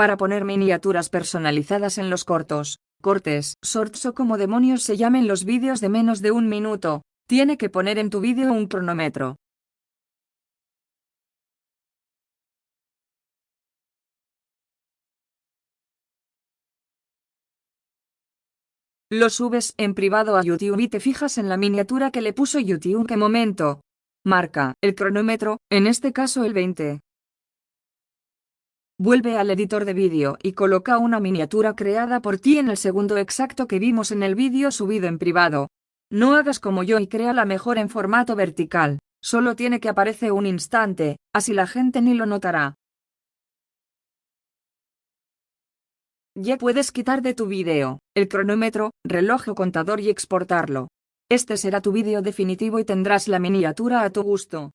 para poner miniaturas personalizadas en los cortos, cortes, shorts o como demonios se llamen los vídeos de menos de un minuto, tiene que poner en tu vídeo un cronómetro. Lo subes en privado a YouTube y te fijas en la miniatura que le puso YouTube. ¿Qué momento? Marca el cronómetro, en este caso el 20. Vuelve al editor de vídeo y coloca una miniatura creada por ti en el segundo exacto que vimos en el vídeo subido en privado. No hagas como yo y crea la mejor en formato vertical, solo tiene que aparecer un instante, así la gente ni lo notará. Ya puedes quitar de tu vídeo el cronómetro, reloj o contador y exportarlo. Este será tu vídeo definitivo y tendrás la miniatura a tu gusto.